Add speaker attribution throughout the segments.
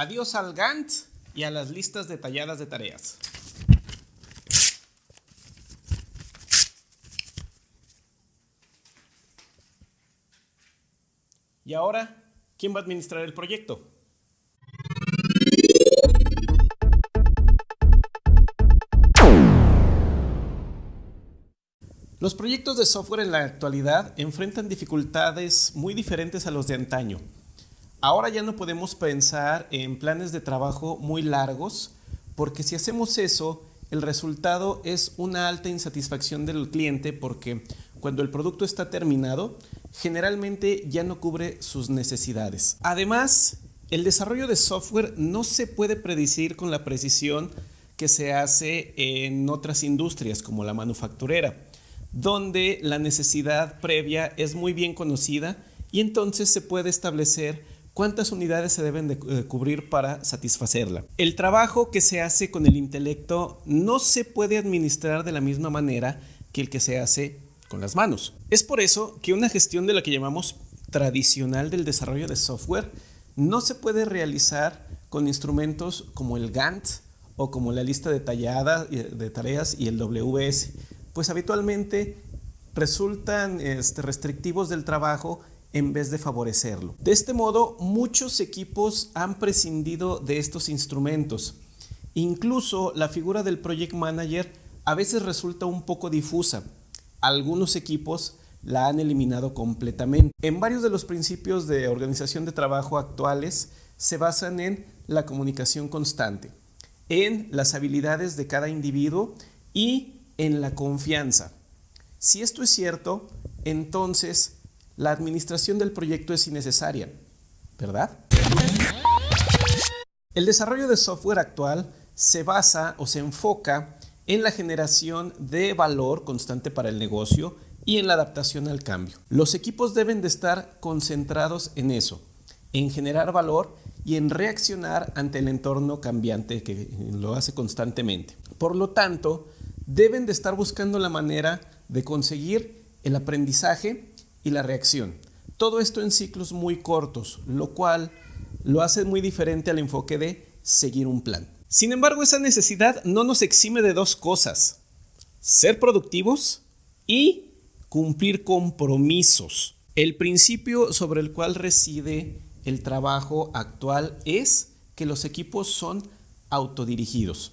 Speaker 1: Adiós al Gantt y a las listas detalladas de tareas. Y ahora, ¿quién va a administrar el proyecto? Los proyectos de software en la actualidad enfrentan dificultades muy diferentes a los de antaño. Ahora ya no podemos pensar en planes de trabajo muy largos porque si hacemos eso, el resultado es una alta insatisfacción del cliente porque cuando el producto está terminado, generalmente ya no cubre sus necesidades. Además, el desarrollo de software no se puede predecir con la precisión que se hace en otras industrias como la manufacturera donde la necesidad previa es muy bien conocida y entonces se puede establecer cuántas unidades se deben de eh, cubrir para satisfacerla. El trabajo que se hace con el intelecto no se puede administrar de la misma manera que el que se hace con las manos. Es por eso que una gestión de la que llamamos tradicional del desarrollo de software no se puede realizar con instrumentos como el Gantt o como la lista detallada de tareas y el WS, pues habitualmente resultan este, restrictivos del trabajo en vez de favorecerlo. De este modo, muchos equipos han prescindido de estos instrumentos. Incluso la figura del Project Manager a veces resulta un poco difusa. Algunos equipos la han eliminado completamente. En varios de los principios de organización de trabajo actuales se basan en la comunicación constante, en las habilidades de cada individuo y en la confianza. Si esto es cierto, entonces la administración del proyecto es innecesaria, ¿verdad? El desarrollo de software actual se basa o se enfoca en la generación de valor constante para el negocio y en la adaptación al cambio. Los equipos deben de estar concentrados en eso, en generar valor y en reaccionar ante el entorno cambiante que lo hace constantemente. Por lo tanto, deben de estar buscando la manera de conseguir el aprendizaje y la reacción. Todo esto en ciclos muy cortos, lo cual lo hace muy diferente al enfoque de seguir un plan. Sin embargo, esa necesidad no nos exime de dos cosas. Ser productivos y cumplir compromisos. El principio sobre el cual reside el trabajo actual es que los equipos son autodirigidos.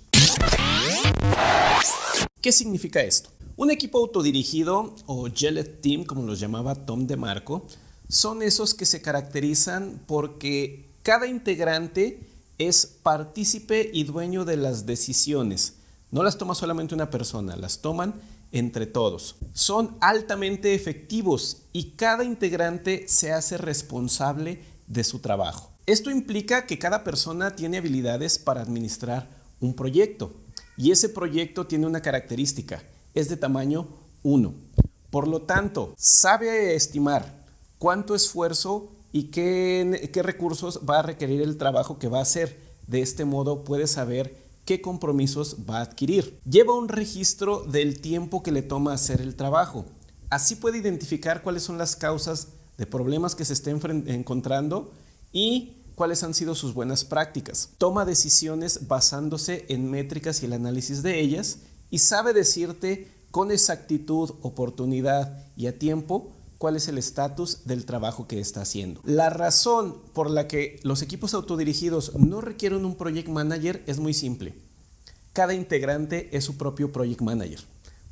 Speaker 1: ¿Qué significa esto? Un equipo autodirigido o Jellet Team, como los llamaba Tom DeMarco, son esos que se caracterizan porque cada integrante es partícipe y dueño de las decisiones. No las toma solamente una persona, las toman entre todos. Son altamente efectivos y cada integrante se hace responsable de su trabajo. Esto implica que cada persona tiene habilidades para administrar un proyecto. Y ese proyecto tiene una característica, es de tamaño 1. Por lo tanto, sabe estimar cuánto esfuerzo y qué, qué recursos va a requerir el trabajo que va a hacer. De este modo puede saber qué compromisos va a adquirir. Lleva un registro del tiempo que le toma hacer el trabajo. Así puede identificar cuáles son las causas de problemas que se estén encontrando y cuáles han sido sus buenas prácticas. Toma decisiones basándose en métricas y el análisis de ellas y sabe decirte con exactitud, oportunidad y a tiempo cuál es el estatus del trabajo que está haciendo. La razón por la que los equipos autodirigidos no requieren un project manager es muy simple. Cada integrante es su propio project manager.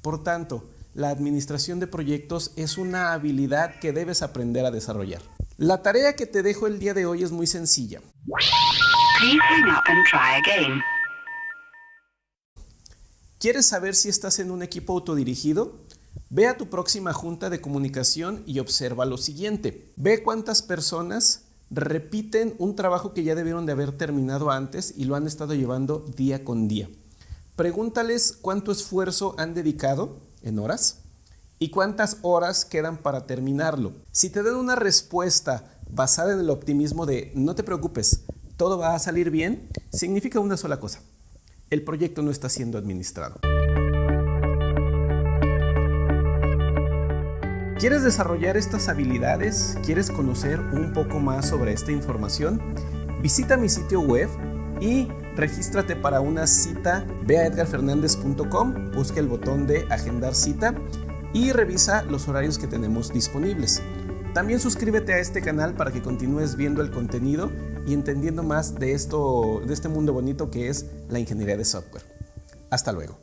Speaker 1: Por tanto, la administración de proyectos es una habilidad que debes aprender a desarrollar. La tarea que te dejo el día de hoy es muy sencilla. ¿Quieres saber si estás en un equipo autodirigido? Ve a tu próxima junta de comunicación y observa lo siguiente. Ve cuántas personas repiten un trabajo que ya debieron de haber terminado antes y lo han estado llevando día con día. Pregúntales cuánto esfuerzo han dedicado en horas y cuántas horas quedan para terminarlo. Si te dan una respuesta basada en el optimismo de no te preocupes, todo va a salir bien, significa una sola cosa. El proyecto no está siendo administrado. ¿Quieres desarrollar estas habilidades? ¿Quieres conocer un poco más sobre esta información? Visita mi sitio web y regístrate para una cita. Ve a edgarfernandez.com, busca el botón de agendar cita y revisa los horarios que tenemos disponibles. También suscríbete a este canal para que continúes viendo el contenido y entendiendo más de esto, de este mundo bonito que es la ingeniería de software. Hasta luego.